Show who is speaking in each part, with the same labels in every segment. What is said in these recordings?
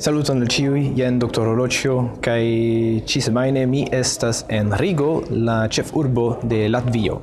Speaker 1: Saluton al ciui, jen Dr. Orocio, kai ci semaine mi estas en Rigo, la chef urbo de Latvio.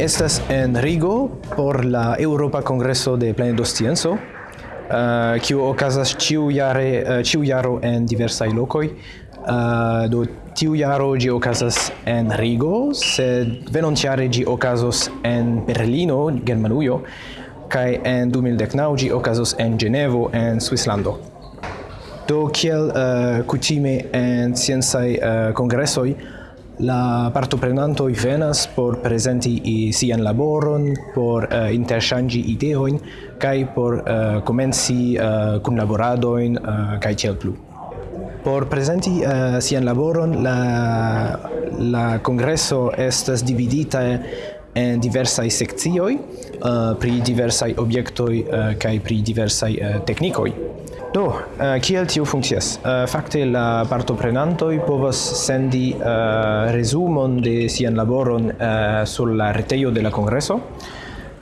Speaker 1: estas en Rigo por la Europa Congreso de Planedo uh, eh, kiu okazas ciu jare, eh, uh, ciu jaro en diversaj lokoj. Uh, do tiu jaro ĝi okazas en Rigo, sed venontjare ĝi okazos en Berlino, Germanujo, kaj en 2019 ĝi okazos en Ĝenevo en Svislando. Do kiel uh, kutime en sciencaj uh, kongresoj, La partoprenantoj venas por presenti i sian laboron, por uh, interŝanĝi ideojn kaj por uh, komenci eh, uh, kunlaboradojn uh, kaj tiel plu. Por presenti uh, sian laboron, la, la kongreso estas dividita en diversaj sekcioj uh, pri diversaj objektoj uh, kaj pri diversaj uh, teknikoj. Do, uh, kiel tio funkcias? Uh, fakte la partoprenantoj povas sendi eh, uh, resumon de sian laboron uh, sur la retejo de la kongreso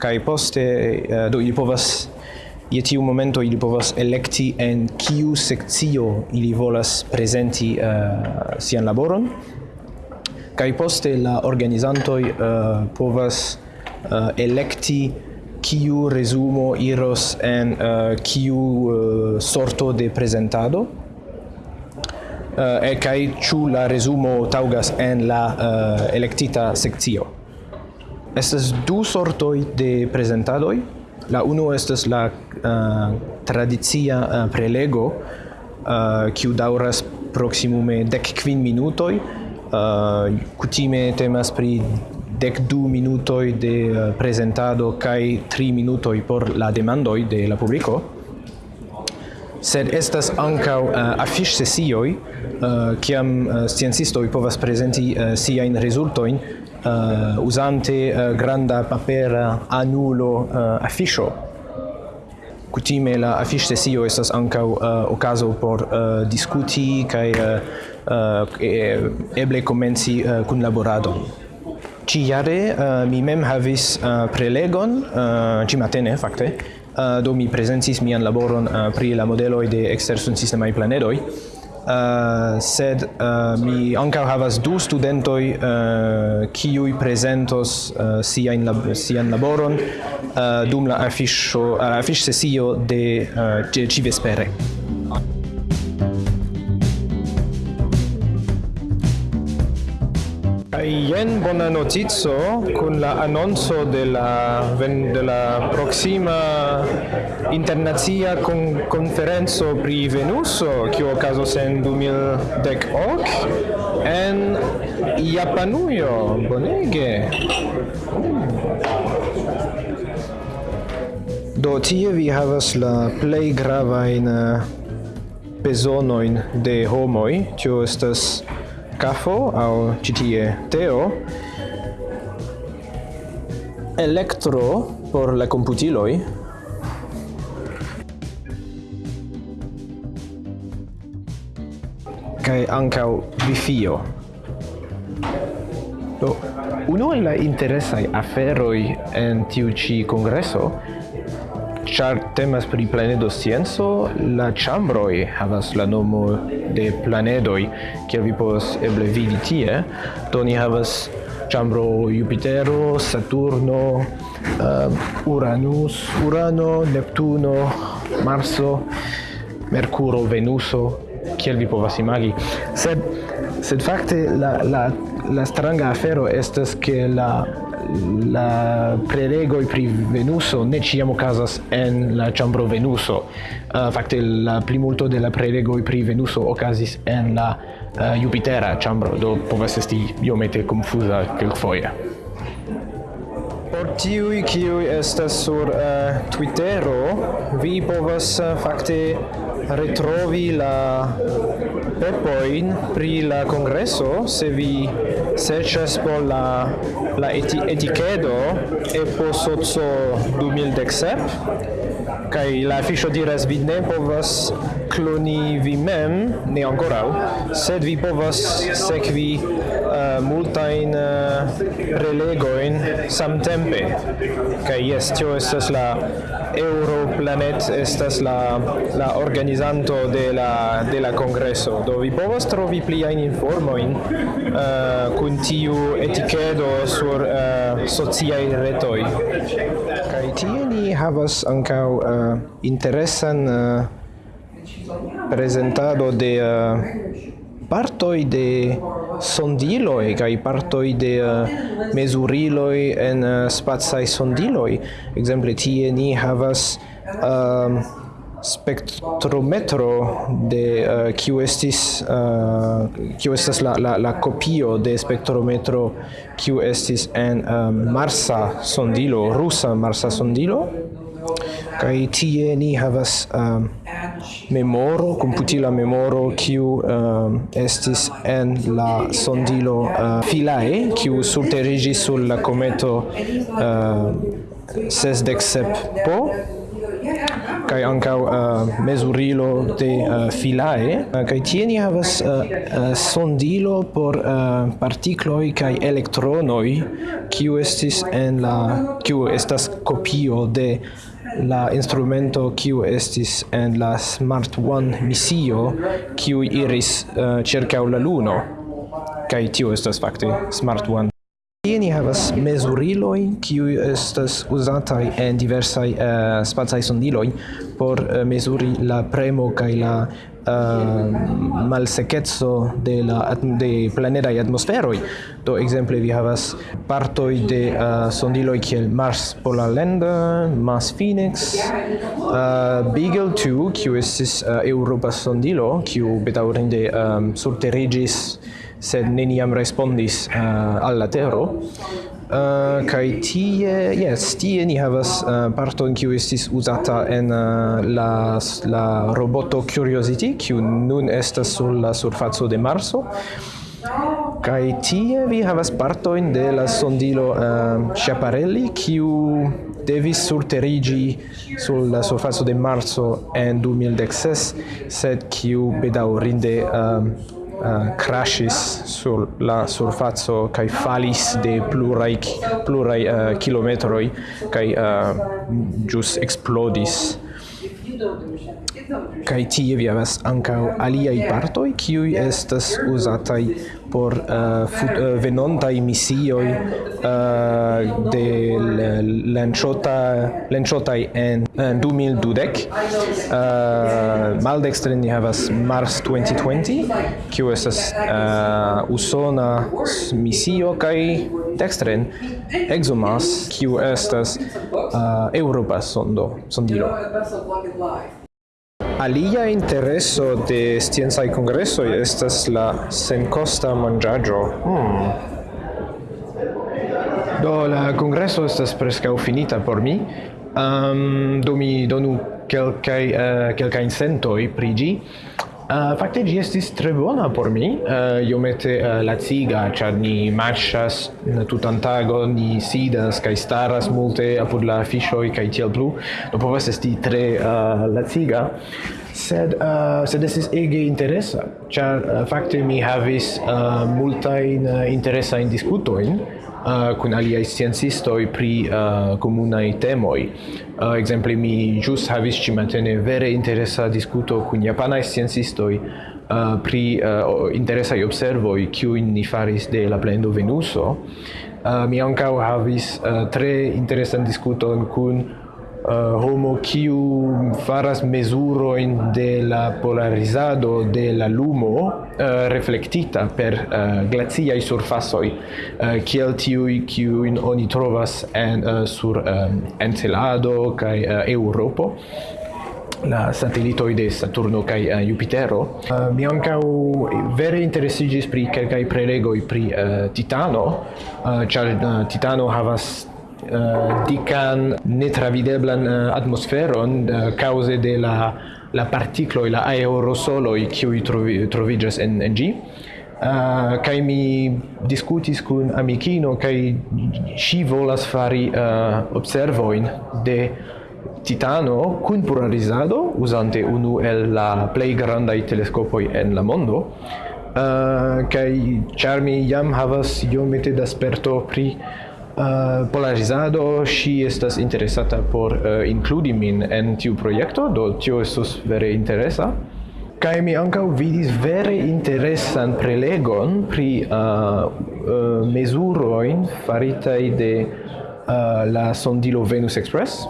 Speaker 1: kaj poste uh, do ili povas je tiu momento ili povas elekti en kiu sekcio ili volas prezenti uh, sian laboron kaj poste la organizantoj uh, povas uh, elekti kiu resumo iros en uh, kiu uh, sorto de presentado uh, eh, e kai chu la resumo taugas en la uh, electita sekcio. Estas du sortoj de prezentadoj. La uno estas la uh, tradicia uh, prelego kiu dauras proximume proksimume dek kvin minutoj. Uh, kutime temas pri dec du minutoi de eh, uh, presentado kai tri minutoi por la demandoi de la publico sed estas ankaŭ uh, eh, affiche sesioi, eh, uh, kiam uh, sciencistoi povas prezenti uh, siajn resultoin uh, uzante uh, granda papera anulo uh, afiŝo. Kutime la affiche sesio estas ankaŭ uh, okazo por uh, diskuti kaj uh, uh, eble komenci uh, kunlaboradon. Ciare uh, mi mem havis uh, prelegon, uh, cimatene fakte, uh, do mi presentis mian laboron uh, pri la modeloi de extersun sistemai planedoi Uh, sed uh, mi ankaŭ havas du studentoi uh, kiui presentos uh, sian, lab sian laboron uh, dum la afiŝo uh, afiŝ sesio de uh, ci vespere. Jen bona notizo kun la annonco de la ven, de la proxima internacia con, conferenzo pri Venuso kiu okazos en 2010 ok en Japanujo. Bonege. Do tie vi havas la plej gravajn eh, bezonoin de homoj, tio estas cafo au citie teo. Electro por la computiloi kai ancau wifio. Do uno el la interesai aferoi en tiu ci congresso Char temas pri planedo scienzo, la chambroi havas la nomo de planedoi, kia vi povas eble vidi tie. Do ni havas chambro Jupitero, Saturno, uh, Uranus, Urano, Neptuno, Marso, Mercuro, Venuso, kiel vi povas imagi. Sed, sed fakte la, la, la stranga afero estas ke la la prelegoi pri Venuso ne ciam okazas en la chambro Venuso. Uh, fakte la plimulto de la i pri Venuso okazis en la uh, Jupitera chambro do povas esti iomete konfuza kelkfoje. Por tiui kiui estas sur eh, uh, Twittero, vi povas uh, fakte retrovi la pepoin pri la congresso se vi serĉas por la la eti, etikedo EPO SOCO 2017 kaj la afiŝo diras vi ne povas kloni vi mem ne ankoraŭ sed vi povas sekvi multajn prelegojn eh, samtempe. Kaj yes tio estas la Europlanet, estas la la organizanto de la de la kongreso. Do vi povas trovi pliajn informojn uh, eh, kun tiu etikedo sur uh, sociaj retoj. Kaj tie ni havas ankaŭ uh, interesan uh, presentado de uh, partoi de sondiloi kai partoi de uh, mesuriloi en eh, uh, spazai sondiloi. Exemple tie ni havas um, spectrometro de uh, kiu estis uh, kiu estas la la la kopio de spectrometro kiu estis en um, Marsa sondilo rusa Marsa sondilo. Kai tie ni havas um, memoro, computila memoro, kiu uh, estis en la sondilo uh, Philae, kiu surterigis sur la kometo uh, 67 po, kai anka uh, eh, mesurilo de uh, Philae. Uh, kai tie ni havas uh, uh, sondilo por uh, partikloj kai elektronoj kiu estis en la kiu estas kopio de la instrumento kiu estis en la Smart One misio, kiu iris uh, ĉirkaŭ la luno. Kaj tio estas fakte Smart One. Tie ni havas mezuriloj kiuj estas uzataj en diversaj uh, spacaj sondiloj por uh, mezuri la premo kaj la uh, malsekeco de la de planedaj atmosferoj. Do ekzemple vi havas partoj de uh, sondiloj kiel Mars Polar Lander, Mars Phoenix, uh, Beagle 2, kiu estis uh, Europa sondilo kiu bedaŭrinde um, surteriĝis sed neniam respondis uh, al la tero. Uh, kai tie, yes, tie ni havas uh, parton kiu estis uzata en uh, la, la roboto Curiosity, kiu nun estas sur la surfaco de Marso. Kai tie vi havas partojn de la sondilo uh, Schiaparelli, kiu devis surterigi sur la surfaco de Marso en 2016, sed kiu bedaurinde uh, Eh, uh, crashis sur la surfaco kai falis de plurai plurai uh, kilometroi kai uh, ĵus explodis kai tie vi havas ankaŭ aliaj partoj, kiuj estas uzataj por uh, fut, uh, venontaj misioj uh, de lanĉota lanĉotaj en, en 2012. Uh, maldekstre ni havas Mars 2020, kiu estas uh, usona misio kaj dextren exomas kiu estas uh, europa sondo sondilo. Alia intereso de sciencaj congresso estas la senkosta manĝaĵo. Hmm. Do la congresso estas preskaŭ finita por mi. Um, do mi donu kelkaj uh, kelkajn sentoj pri ĝi. Uh, fakte ĝi estis tre bona por mi, uh, iomete eh, uh, laciga, ĉar ni marŝas tutan tagon, ni sidas kaj staras multe apud la fiŝoj kaj tiel plu. Do povas esti tre uh, laciga, sed uh, sed estis ege interesa, ĉar uh, fakte mi havis uh, multajn uh, interesajn diskutojn uh, kun aliaj sciencistoj pri uh, komunaj temoj. Uh, exemple, mi jus havis cimatene vere interesa discuto kun japanae sciencistoi uh, pri uh, interesa i observo i kiu ni faris de la plendo Venuso. Uh, mi ankaŭ havis uh, tre interesan discuton kun uh, homo kiu faras mezuroin de la polarizado de la lumo eh, uh, reflektita per eh, uh, glacia i surfasoi uh, kiel tiu kiu in oni trovas en uh, sur um, Encelado kaj uh, Europo la satellito de Saturno kai uh, Jupitero. Uh, mi ankaŭ vere interesigis pri kelkaj prelegoj pri uh, Titano, uh, char, uh, Titano havas Eh, dican netravideblan eh, atmosferon eh, cause de la la particloi, la i kiui trovi, trovigas en, en gi. Uh, kai mi discutis kun amikino kai si volas fari uh, observoin de Titano kun polarizado usante unu el la play granda i teleskopoj en la mondo uh, kai charmi jam havas iomete da sperto pri Eh, polarizado si estas interesata por eh, uh, includi min en tiu projekto, do tio estos vere interesa. Kaj mi ankaŭ vidis vere interesan prelegon pri uh, uh, mezurojn faritaj de uh, la sondilo Venus Express,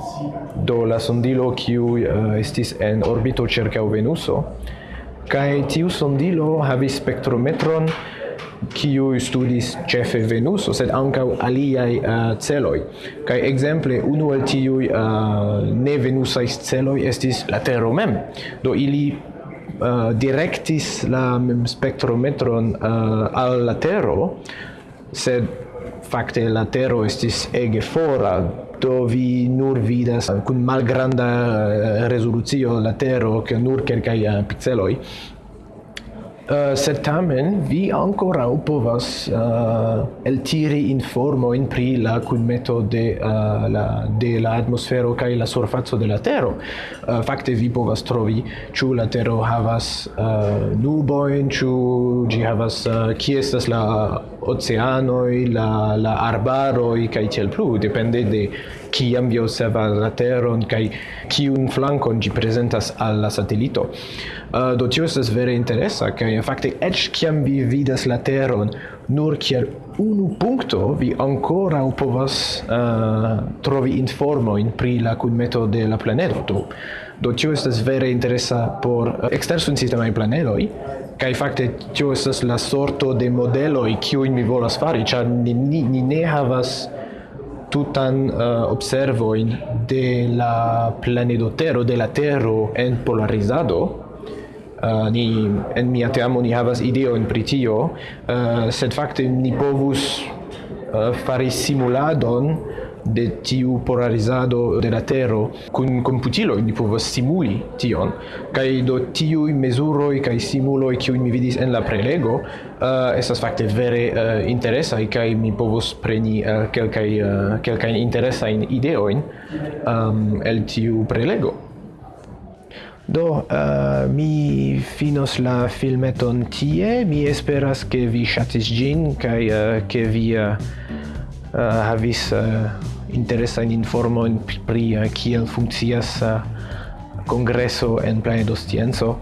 Speaker 1: do la sondilo kiu uh, estis en orbito ĉirkaŭ Venuso. Kaj tiu sondilo havis spektrometron kiu studis chefe Venus sed ankaŭ aliaj uh, celoj. Kaj ekzemple unu el tiuj uh, ne venusaj celoj estis la Tero mem. Do ili uh, direktis la spektrometron uh, al la Tero, sed fakte la Tero estis ege fora do vi nur vidas kun malgranda uh, rezolucio la Tero, ke nur kelkaj uh, pixeloj Uh, sed tamen vi ancora povas uh, eltiri informojn pri la kunmeto de uh, la de la atmosfero kaj la surfaco de la Tero. Uh, fakte vi povas trovi ĉu la Tero havas uh, nubojn, ĉu ĝi havas uh, kie estas la oceanoj, la, la arbaro kai tiel plu, depende de kiam vi osserva la teron kaj kiun flankon ĝi presentas al la satelito. Uh, do tio estas vere interesa in fakte eĉ kiam vi vidas la teron nur kiel unu punkto vi ankoraŭ povas uh, trovi informojn pri la kunmeto de la planedo. Do, do tio estas vere interesa por eh, uh, ekstersunitamaj planedoj kai fakte tio estas la sorto de modelo i kiu mi volas fari, ĉar ni, ni, ni ne havas tutan uh, observojn de la planedotero, de la tero en polarizado. Uh, ni en mia teamo ni havas ideojn pri tio, uh, sed fakte ni povus uh, fari simuladon de tiu polarizado de la tero kun komputiloj ni povas simuli tion. Kaj do tiu mezuro kaj simulo kiu mi vidis en la prelego uh, estas fakte vere eh, uh, interesa kaj mi povos preni uh, kelkaj uh, in ideo in um, el tiu prelego. Do, uh, mi finos la filmeton tie, mi esperas che vi shatis gin, kai uh, che vi uh, Eh, havis eh, interesajn informojn pri eh, kiel funkcias kongreso en planedo scienco.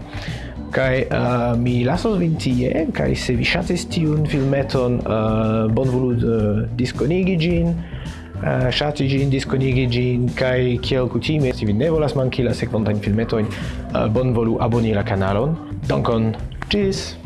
Speaker 1: Kai uh, mi lasos vin tie kai se vi ŝatis tiun filmeton uh, bonvolu uh, diskonigi ĝin uh, ŝati ĝin diskonigi ĝin kaj kiel kutime se vi ne volas manki la sekvantajn filmetojn uh, bonvolu aboni la kanalon. Dankon. Ĝis